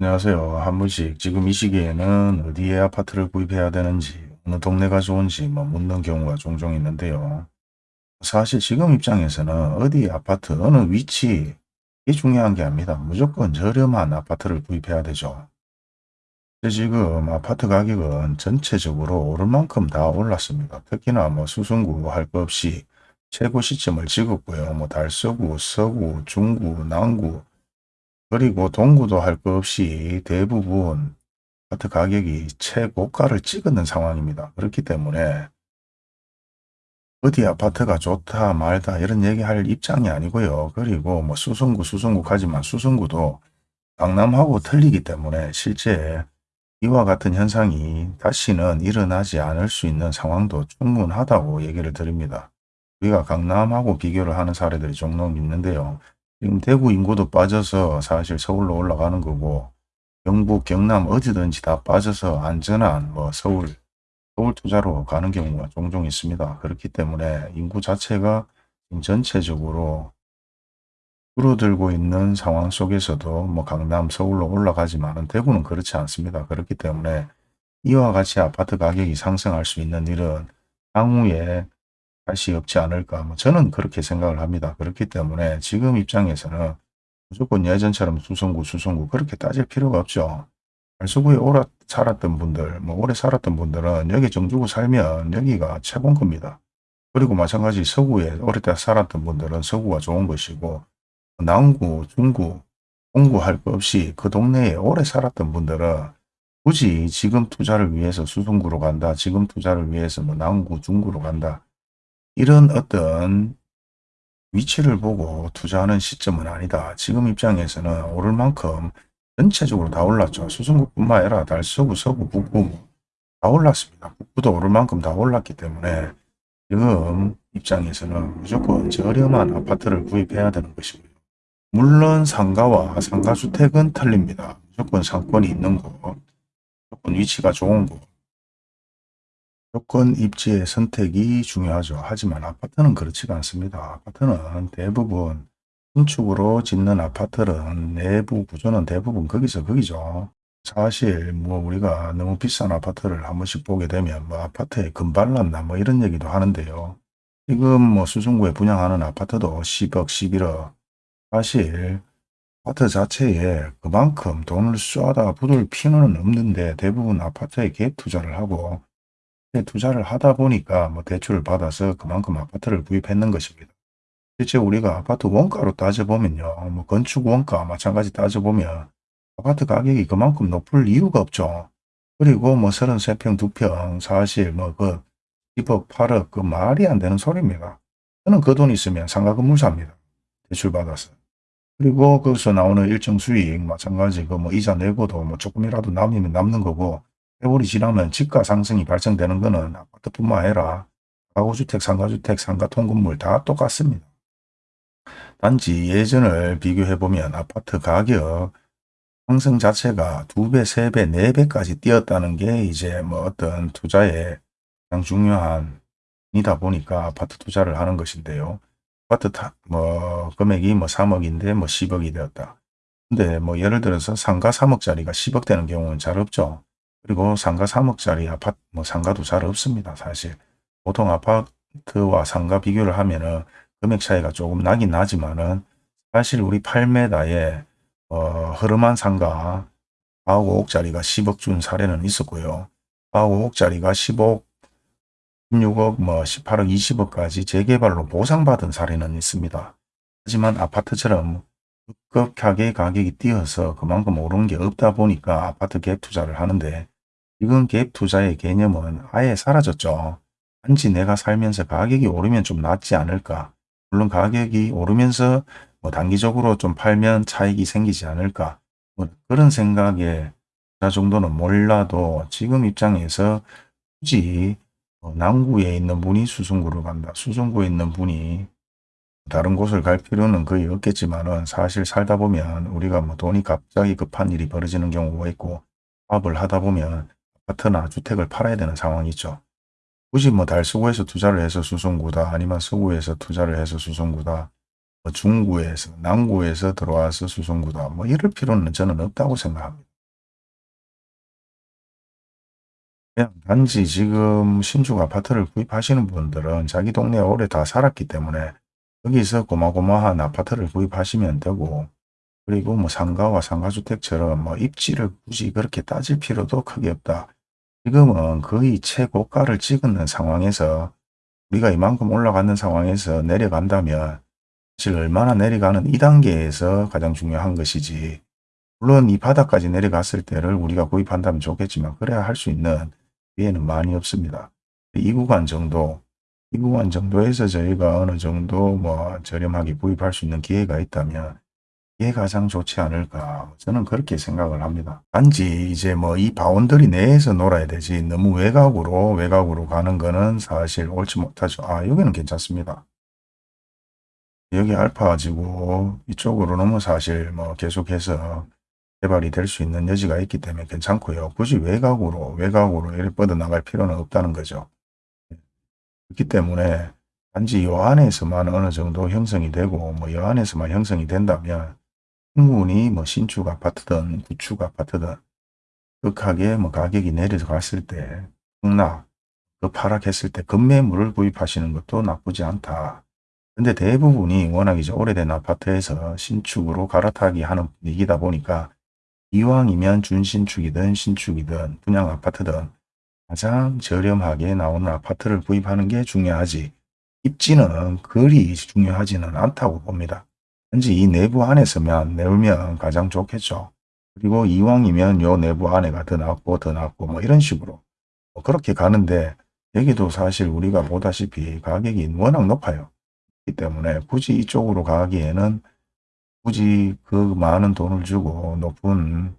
안녕하세요. 한 분씩 지금 이 시기에는 어디에 아파트를 구입해야 되는지 어느 동네가 좋은지 뭐 묻는 경우가 종종 있는데요. 사실 지금 입장에서는 어디 아파트 어느 위치 이게 중요한 게 아닙니다. 무조건 저렴한 아파트를 구입해야 되죠. 지금 아파트 가격은 전체적으로 오를 만큼 다 올랐습니다. 특히나 뭐 수성구 할 것 없이 최고 시점을 찍었고요. 뭐 달서구, 서구, 중구, 남구 그리고 동구도 할 것 없이 대부분 아파트 가격이 최고가를 찍는 상황입니다. 그렇기 때문에 어디 아파트가 좋다 말다 이런 얘기할 입장이 아니고요. 그리고 뭐 수성구 수성구 가지만 수성구도 강남하고 틀리기 때문에 실제 이와 같은 현상이 다시는 일어나지 않을 수 있는 상황도 충분하다고 얘기를 드립니다. 우리가 강남하고 비교를 하는 사례들이 종종 있는데요. 지금 대구 인구도 빠져서 사실 서울로 올라가는 거고 경북, 경남 어디든지 다 빠져서 안전한 뭐 서울, 서울 투자로 가는 경우가 종종 있습니다. 그렇기 때문에 인구 자체가 전체적으로 줄어들고 있는 상황 속에서도 뭐 강남, 서울로 올라가지만은 대구는 그렇지 않습니다. 그렇기 때문에 이와 같이 아파트 가격이 상승할 수 있는 일은 향후에 다시 없지 않을까. 뭐 저는 그렇게 생각을 합니다. 그렇기 때문에 지금 입장에서는 무조건 예전처럼 수성구, 수성구 그렇게 따질 필요가 없죠. 달서구에 오래 살았던 분들, 뭐 오래 살았던 분들은 여기 정주고 살면 여기가 최고인 겁니다. 그리고 마찬가지 서구에 오래 살았던 분들은 서구가 좋은 것이고 남구, 중구, 동구 할 것 없이 그 동네에 오래 살았던 분들은 굳이 지금 투자를 위해서 수성구로 간다. 지금 투자를 위해서 뭐 남구, 중구로 간다. 이런 어떤 위치를 보고 투자하는 시점은 아니다. 지금 입장에서는 오를 만큼 전체적으로 다 올랐죠. 수성구뿐만 아니라 달서구, 서구, 북구 다 올랐습니다. 북구도 오를 만큼 다 올랐기 때문에 지금 입장에서는 무조건 저렴한 아파트를 구입해야 되는 것이고요. 물론 상가와 상가주택은 틀립니다. 무조건 상권이 있는 곳, 무조건 위치가 좋은 곳, 조건 입지의 선택이 중요하죠. 하지만 아파트는 그렇지가 않습니다. 아파트는 대부분 신축으로 짓는 아파트는 내부 구조는 대부분 거기서 거기죠. 사실 뭐 우리가 너무 비싼 아파트를 한 번씩 보게 되면 뭐 아파트에 금발랐나 뭐 이런 얘기도 하는데요. 지금 뭐 수성구에 분양하는 아파트도 10억, 11억. 사실 아파트 자체에 그만큼 돈을 쏘아다 부을 필요는 없는데 대부분 아파트에 갭 투자를 하고 투자를 하다 보니까 뭐 대출을 받아서 그만큼 아파트를 구입했는 것입니다. 실제 우리가 아파트 원가로 따져보면요. 뭐 건축 원가 마찬가지 따져보면 아파트 가격이 그만큼 높을 이유가 없죠. 그리고 뭐 33평, 2평, 사실 뭐그 10억, 8억 그 말이 안 되는 소리입니다. 저는 그 돈 있으면 상가 건물 삽니다. 대출 받아서. 그리고 거기서 나오는 일정 수익 마찬가지 그 뭐 이자 내고도 뭐 조금이라도 남으면 남는 거고 세월이 지나면 집가 상승이 발생되는 것은 아파트뿐만 아니라 가구주택, 상가주택, 상가 통건물 다 똑같습니다. 단지 예전을 비교해보면 아파트 가격 상승 자체가 두배세배네배까지 뛰었다는 게 이제 뭐 어떤 투자에 가장 중요한 이다 보니까 아파트 투자를 하는 것인데요. 아파트 타, 뭐 금액이 뭐 3억인데 뭐 10억이 되었다. 근데 뭐 예를 들어서 상가 3억짜리가 10억 되는 경우는 잘 없죠. 그리고 상가 3억짜리 아파트, 뭐 상가도 잘 없습니다. 사실. 보통 아파트와 상가 비교를 하면은 금액 차이가 조금 나긴 나지만은 사실 우리 8m에 어, 흐름한 상가 4억 5억짜리가 10억 준 사례는 있었고요. 4억 5억짜리가 10억, 16억, 뭐 18억, 20억까지 재개발로 보상받은 사례는 있습니다. 하지만 아파트처럼 급격하게 가격이 뛰어서 그만큼 오른 게 없다 보니까 아파트 갭 투자를 하는데 지금 갭 투자의 개념은 아예 사라졌죠. 단지 내가 살면서 가격이 오르면 좀 낫지 않을까. 물론 가격이 오르면서 뭐 단기적으로 좀 팔면 차익이 생기지 않을까. 뭐 그런 생각에 자 정도는 몰라도 지금 입장에서 굳이 뭐 남구에 있는 분이 수성구로 간다. 수성구에 있는 분이 다른 곳을 갈 필요는 거의 없겠지만은 사실 살다 보면 우리가 뭐 돈이 갑자기 급한 일이 벌어지는 경우가 있고 사업을 하다 보면 아파트나 주택을 팔아야 되는 상황이 있죠. 굳이 뭐 달서구에서 투자를 해서 수성구다 아니면 서구에서 투자를 해서 수성구다 뭐 중구에서 남구에서 들어와서 수성구다. 뭐 이럴 필요는 저는 없다고 생각합니다. 그냥 단지 지금 신축 아파트를 구입하시는 분들은 자기 동네에 오래 다 살았기 때문에 여기서 고마고마한 아파트를 구입하시면 되고 그리고 뭐 상가와 상가주택처럼 뭐 입지를 굳이 그렇게 따질 필요도 크게 없다. 지금은 거의 최고가를 찍는 상황에서 우리가 이만큼 올라가는 상황에서 내려간다면 사실 얼마나 내려가는 2단계에서 가장 중요한 것이지 물론 이 바닥까지 내려갔을 때를 우리가 구입한다면 좋겠지만 그래야 할 수 있는 기회는 많이 없습니다. 이 구간 정도 이 구간 정도에서 저희가 어느 정도 뭐 저렴하게 구입할 수 있는 기회가 있다면 이게 가장 좋지 않을까 저는 그렇게 생각을 합니다. 단지 이제 뭐 이 boundary 내에서 놀아야 되지 너무 외곽으로 외곽으로 가는 거는 사실 옳지 못하죠. 아 여기는 괜찮습니다. 여기 알파 가지고 이쪽으로 너무 사실 뭐 계속해서 개발이 될 수 있는 여지가 있기 때문에 괜찮고요. 굳이 외곽으로 외곽으로 이렇게 뻗어나갈 필요는 없다는 거죠. 그렇기 때문에 단지 요 안에서만 어느 정도 형성이 되고 뭐요 안에서만 형성이 된다면 충분히 뭐 신축 아파트든 구축 아파트든 극하게 뭐 가격이 내려갔을 때 폭락, 그 파락했을 때 급매물을 구입하시는 것도 나쁘지 않다. 근데 대부분이 워낙 이제 오래된 아파트에서 신축으로 갈아타기 하는 분위기다 보니까 이왕이면 준신축이든 신축이든 분양 아파트든 가장 저렴하게 나오는 아파트를 구입하는 게 중요하지 입지는 그리 중요하지는 않다고 봅니다. 현재 이 내부 안에서만 내우면 가장 좋겠죠. 그리고 이왕이면 요 내부 안에가 더 낫고 더 낫고 뭐 이런 식으로 뭐 그렇게 가는데 여기도 사실 우리가 보다시피 가격이 워낙 높아요. 그렇기 때문에 굳이 이쪽으로 가기에는 굳이 그 많은 돈을 주고 높은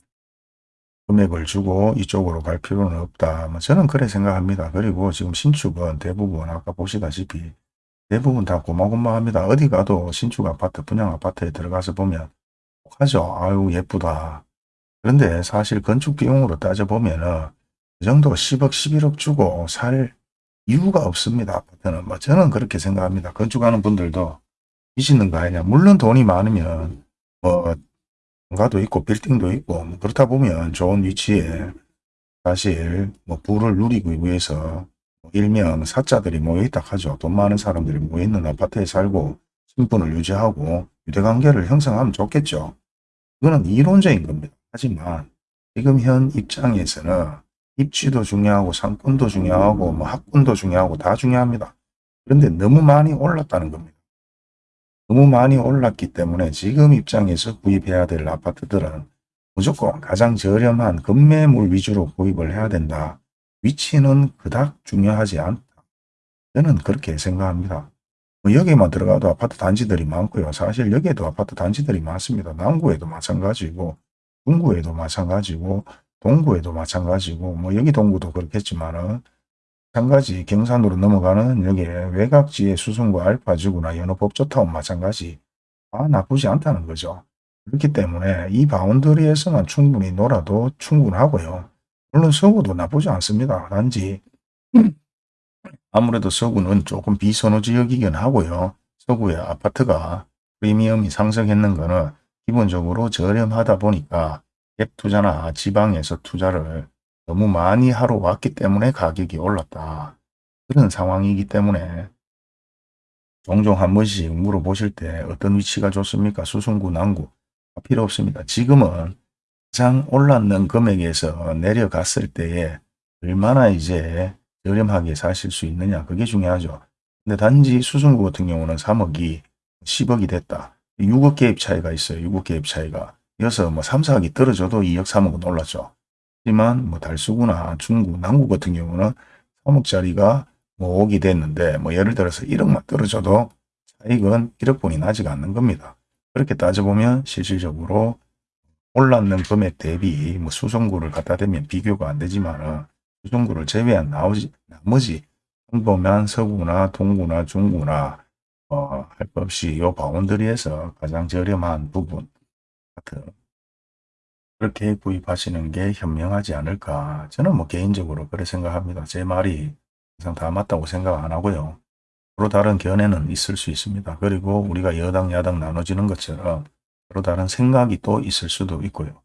금액을 주고 이쪽으로 갈 필요는 없다. 뭐 저는 그래 생각합니다. 그리고 지금 신축은 대부분 아까 보시다시피 대부분 다 고마고마합니다. 어디 가도 신축 아파트, 분양 아파트에 들어가서 보면 하죠. 아유 예쁘다. 그런데 사실 건축 비용으로 따져보면 그 정도 10억, 11억 주고 살 이유가 없습니다. 아파트는. 뭐 저는 그렇게 생각합니다. 건축하는 분들도 미치는 거 아니냐. 물론 돈이 많으면 뭐 상가도 있고 빌딩도 있고 뭐 그렇다 보면 좋은 위치에 사실 뭐 부를 누리기 위해서 일명 사자들이 모여있다 하죠. 돈 많은 사람들이 모여있는 아파트에 살고 신분을 유지하고 유대관계를 형성하면 좋겠죠. 이거는 이론적인 겁니다. 하지만 지금 현 입장에서는 입지도 중요하고 상권도 중요하고 뭐 학군도 중요하고 다 중요합니다. 그런데 너무 많이 올랐다는 겁니다. 너무 많이 올랐기 때문에 지금 입장에서 구입해야 될 아파트들은 무조건 가장 저렴한 급매물 위주로 구입을 해야 된다. 위치는 그닥 중요하지 않다. 저는 그렇게 생각합니다. 뭐 여기만 들어가도 아파트 단지들이 많고요. 사실 여기에도 아파트 단지들이 많습니다. 남구에도 마찬가지고 중구에도 마찬가지고 동구에도 마찬가지고 뭐 여기 동구도 그렇겠지만은 마찬가지 경산으로 넘어가는 여기 외곽지의 수성구 알파지구나 연어법조타운 마찬가지 아 나쁘지 않다는 거죠. 그렇기 때문에 이 바운더리에서만 충분히 놀아도 충분하고요. 물론 서구도 나쁘지 않습니다. 단지 아무래도 서구는 조금 비선호 지역이긴 하고요. 서구의 아파트가 프리미엄이 상승했는 거는 기본적으로 저렴하다 보니까 갭 투자나 지방에서 투자를 너무 많이 하러 왔기 때문에 가격이 올랐다. 그런 상황이기 때문에 종종 한 번씩 물어보실 때 어떤 위치가 좋습니까? 수성구, 남구 필요 없습니다. 지금은 가장 올랐는 금액에서 내려갔을 때에 얼마나 이제 저렴하게 사실 수 있느냐 그게 중요하죠. 근데 단지 수성구 같은 경우는 3억이 10억이 됐다. 6억 개입 차이가 있어요. 6억 개입 차이가. 이어서 뭐 3, 4억이 떨어져도 2억, 3억은 올랐죠. 하지만 뭐 달수구나 중구, 남구 같은 경우는 3억짜리가 뭐 5억이 됐는데 뭐 예를 들어서 1억만 떨어져도 차익은 1억분이 나지가 않는 겁니다. 그렇게 따져보면 실질적으로 올랐는 금액 대비 뭐 수성구를 갖다 대면 비교가 안 되지만 수성구를 제외한 나머지, 나머지 평범한 서구나 동구나 중구나 어, 할 것 없이 요 바운더리에서 가장 저렴한 부분 같은 그렇게 구입하시는 게 현명하지 않을까 저는 뭐 개인적으로 그렇게 생각합니다. 제 말이 항상 다 맞다고 생각 안 하고요. 서로 다른 견해는 있을 수 있습니다. 그리고 우리가 여당 야당 나눠지는 것처럼 서로 다른 생각이 또 있을 수도 있고요.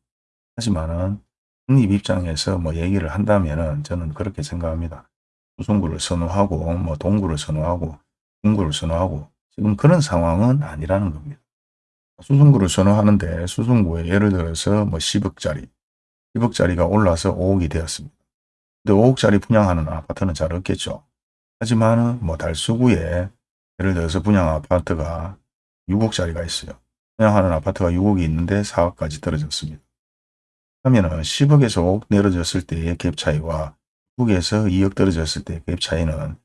하지만은 국립 입장에서 뭐 얘기를 한다면은 저는 그렇게 생각합니다. 수송구를 선호하고 뭐 동구를 선호하고 중구를 선호하고 지금 그런 상황은 아니라는 겁니다. 수송구를 선호하는데 수송구에 예를 들어서 뭐 10억짜리 10억짜리가 올라서 5억이 되었습니다. 근데 5억짜리 분양하는 아파트는 잘 없겠죠. 하지만 뭐 달수구에 예를 들어서 분양 아파트가 6억짜리가 있어요. 분양하는 아파트가 6억이 있는데 4억까지 떨어졌습니다. 하면은 10억에서 5억 내려졌을 때의 갭 차이와 6억에서 2억 떨어졌을 때의 갭 차이는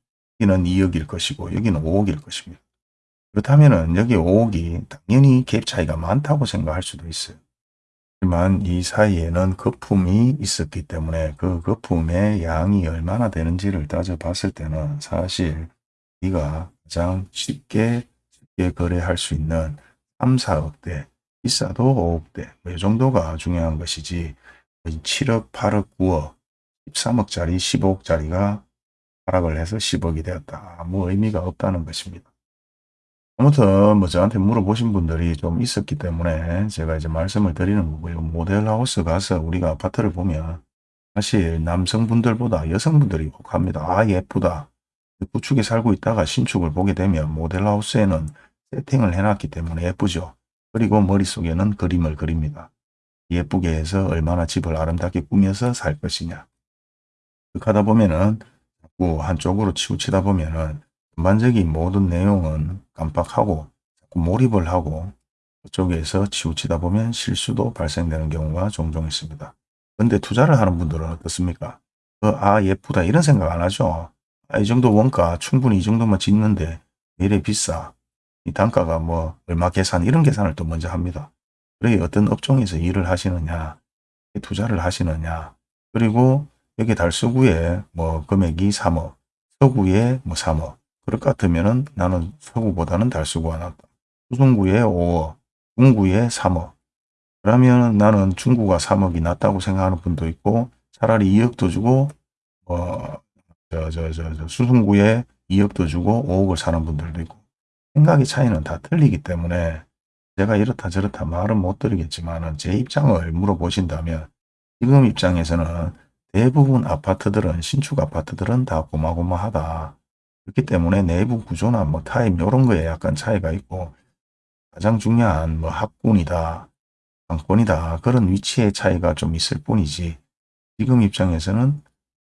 여기는 2억일 것이고 여기는 5억일 것입니다. 그렇다면은 여기 5억이 당연히 갭 차이가 많다고 생각할 수도 있어요. 하지만 이 사이에는 거품이 있었기 때문에 그 거품의 양이 얼마나 되는지를 따져봤을 때는 사실 우리가 가장 쉽게, 쉽게 거래할 수 있는 3, 4억대, 비싸도 5억대 뭐 이 정도가 중요한 것이지 7억, 8억, 9억, 13억짜리, 15억짜리가 하락을 해서 10억이 되었다. 아무 의미가 없다는 것입니다. 아무튼 뭐 저한테 물어보신 분들이 좀 있었기 때문에 제가 이제 말씀을 드리는 거고요. 모델하우스 가서 우리가 아파트를 보면 사실 남성분들보다 여성분들이 혹합니다. 아 예쁘다. 구축에 살고 있다가 신축을 보게 되면 모델하우스에는 세팅을 해놨기 때문에 예쁘죠. 그리고 머릿속에는 그림을 그립니다. 예쁘게 해서 얼마나 집을 아름답게 꾸며서 살 것이냐. 그렇게 하다 보면은 자꾸 한쪽으로 치우치다 보면은 전반적인 모든 내용은 깜빡하고 자꾸 몰입을 하고 그쪽에서 치우치다 보면 실수도 발생되는 경우가 종종 있습니다. 근데 투자를 하는 분들은 어떻습니까? 어, 아 예쁘다 이런 생각 안 하죠. 아, 이 정도 원가 충분히 이 정도만 짓는데 왜 이래 비싸. 이 단가가 뭐 얼마 계산 이런 계산을 또 먼저 합니다. 그래 어떤 업종에서 일을 하시느냐 투자를 하시느냐 그리고 여기 달서구에 뭐 금액이 3억 서구에 뭐 3억 그럴 것 같으면은 나는 서구보다는 달서구가 낫다. 수성구에 5억, 중구에 3억. 그러면 나는 중구가 3억이 낫다고 생각하는 분도 있고 차라리 2억도 주고 어, 저, 저, 저, 저 수성구에 2억도 주고 5억을 사는 분들도 있고 생각의 차이는 다 틀리기 때문에 제가 이렇다 저렇다 말은 못 드리겠지만 제 입장을 물어보신다면 지금 입장에서는 대부분 아파트들은 신축 아파트들은 다 고마고마하다. 그렇기 때문에 내부 구조나 뭐 타입 이런 거에 약간 차이가 있고 가장 중요한 뭐 학군이다, 상권이다 그런 위치의 차이가 좀 있을 뿐이지 지금 입장에서는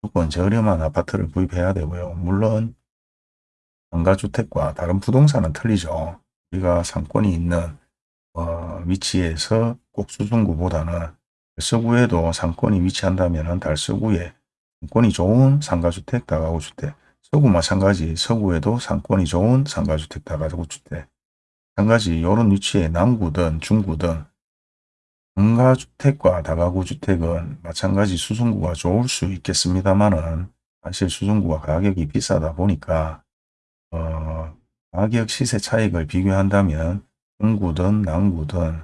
무조건 저렴한 아파트를 구입해야 되고요. 물론 상가주택과 다른 부동산은 틀리죠. 우리가 상권이 있는 어, 위치에서 꼭 수성구보다는 서구에도 상권이 위치한다면 달서구에 상권이 좋은 상가주택, 다가구주택 서구 마찬가지 서구에도 상권이 좋은 상가주택, 다가구주택 한 가지 이런 위치에 남구든 중구든 상가주택과 다가구주택은 마찬가지 수성구가 좋을 수 있겠습니다만은 사실 수성구가 가격이 비싸다 보니까 어, 가격 시세 차익을 비교한다면 중구든 남구든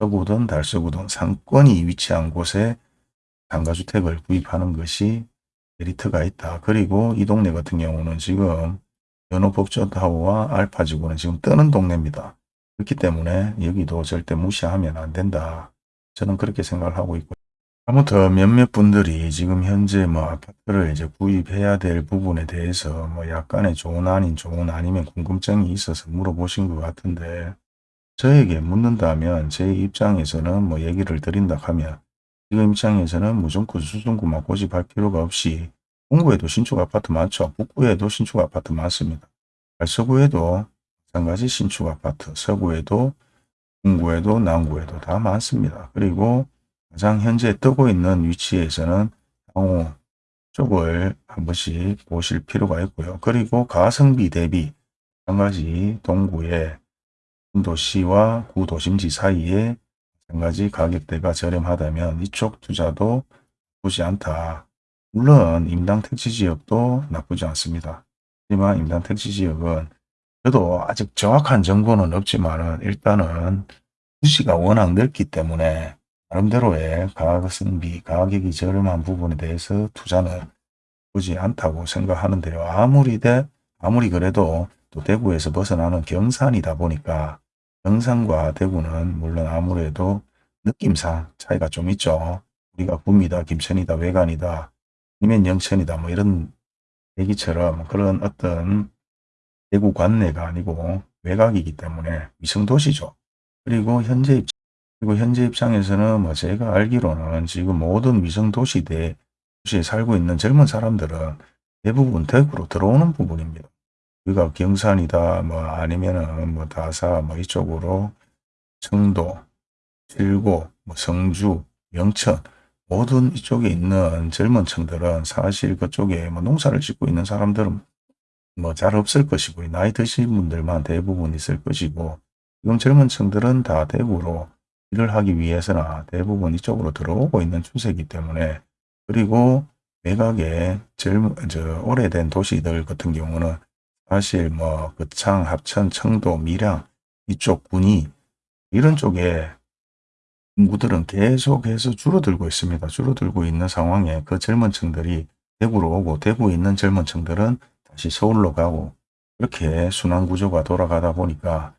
서구든 달서구든 상권이 위치한 곳에 상가주택을 구입하는 것이 메리트가 있다. 그리고 이 동네 같은 경우는 지금 연호법조타워와 알파지구는 지금 뜨는 동네입니다. 그렇기 때문에 여기도 절대 무시하면 안 된다. 저는 그렇게 생각을 하고 있고 아무튼 몇몇 분들이 지금 현재 뭐 아파트를 이제 구입해야 될 부분에 대해서 뭐 약간의 좋은 아닌 좋은 아니면 궁금증이 있어서 물어보신 것 같은데 저에게 묻는다면 제 입장에서는 뭐 얘기를 드린다 하면 지금 입장에서는 무조건 수성구만 고집할 필요가 없이 동구에도 신축 아파트 많죠. 북구에도 신축 아파트 많습니다. 서구에도 마찬가지 신축 아파트, 서구에도 중구에도 남구에도 다 많습니다. 그리고 가장 현재 뜨고 있는 위치에서는 향후 쪽을 한 번씩 보실 필요가 있고요. 그리고 가성비 대비 마찬가지 동구에 도시와 구도심지 사이에 마찬가지 가격대가 저렴하다면 이쪽 투자도 나쁘지 않다. 물론 임당 택지 지역도 나쁘지 않습니다. 하지만 임당 택지 지역은 저도 아직 정확한 정보는 없지만 일단은 부지가 워낙 넓기 때문에 나름대로의 가성비, 가격이 저렴한 부분에 대해서 투자는 나쁘지 않다고 생각하는데요. 아무리 돼, 아무리 그래도 또 대구에서 벗어나는 경산이다 보니까 경산과 대구는 물론 아무래도 느낌상 차이가 좀 있죠. 우리가 구미다, 김천이다, 외관이다, 아니면 영천이다 뭐 이런 얘기처럼 그런 어떤 대구 관내가 아니고 외곽이기 때문에 위성도시죠. 그리고 현재 입장, 그리고 현재 입장에서는 뭐 제가 알기로는 지금 모든 위성도시대 도시에 살고 있는 젊은 사람들은 대부분 대구로 들어오는 부분입니다. 우리가 경산이다 뭐 아니면은 뭐 다사 뭐 이쪽으로 청도, 칠고, 뭐 성주, 영천 모든 이쪽에 있는 젊은 층들은 사실 그쪽에 뭐 농사를 짓고 있는 사람들은 뭐 잘 없을 것이고 나이 드신 분들만 대부분 있을 것이고 지금 젊은 층들은 다 대구로 일을 하기 위해서나 대부분 이쪽으로 들어오고 있는 추세이기 때문에 그리고 외곽에 젊은 저 오래된 도시들 같은 경우는 사실 뭐 거창, 합천, 청도, 밀양 이쪽 군이 이런 쪽에 인구들은 계속해서 줄어들고 있습니다. 줄어들고 있는 상황에 그 젊은 층들이 대구로 오고 대구에 있는 젊은 층들은 다시 서울로 가고 이렇게 순환 구조가 돌아가다 보니까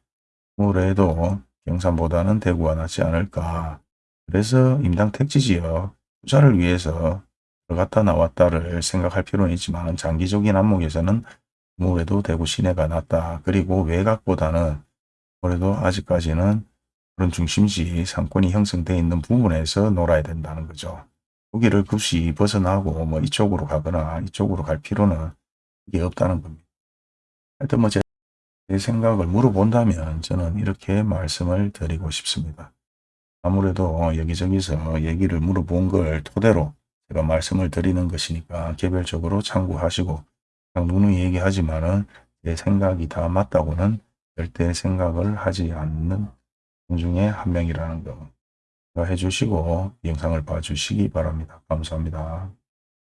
아무래도 경산보다는 대구가 낫지 않을까. 그래서 임당 택지지역 투자를 위해서 들어갔다 나왔다를 생각할 필요는 있지만 장기적인 안목에서는 아무래도 대구 시내가 낫다. 그리고 외곽보다는 아무래도 아직까지는 그런 중심지 상권이 형성되어 있는 부분에서 놀아야 된다는 거죠. 거기를 급시 벗어나고 뭐 이쪽으로 가거나 이쪽으로 갈 필요는 이게 없다는 겁니다. 하여튼 뭐 제 생각을 물어본다면 저는 이렇게 말씀을 드리고 싶습니다. 아무래도 여기저기서 얘기를 물어본 걸 토대로 제가 말씀을 드리는 것이니까 개별적으로 참고하시고 누누이 얘기하지만 은 제 생각이 다 맞다고는 절대 생각을 하지 않는 분 중에 한 명이라는 거 해주시고 영상을 봐주시기 바랍니다. 감사합니다.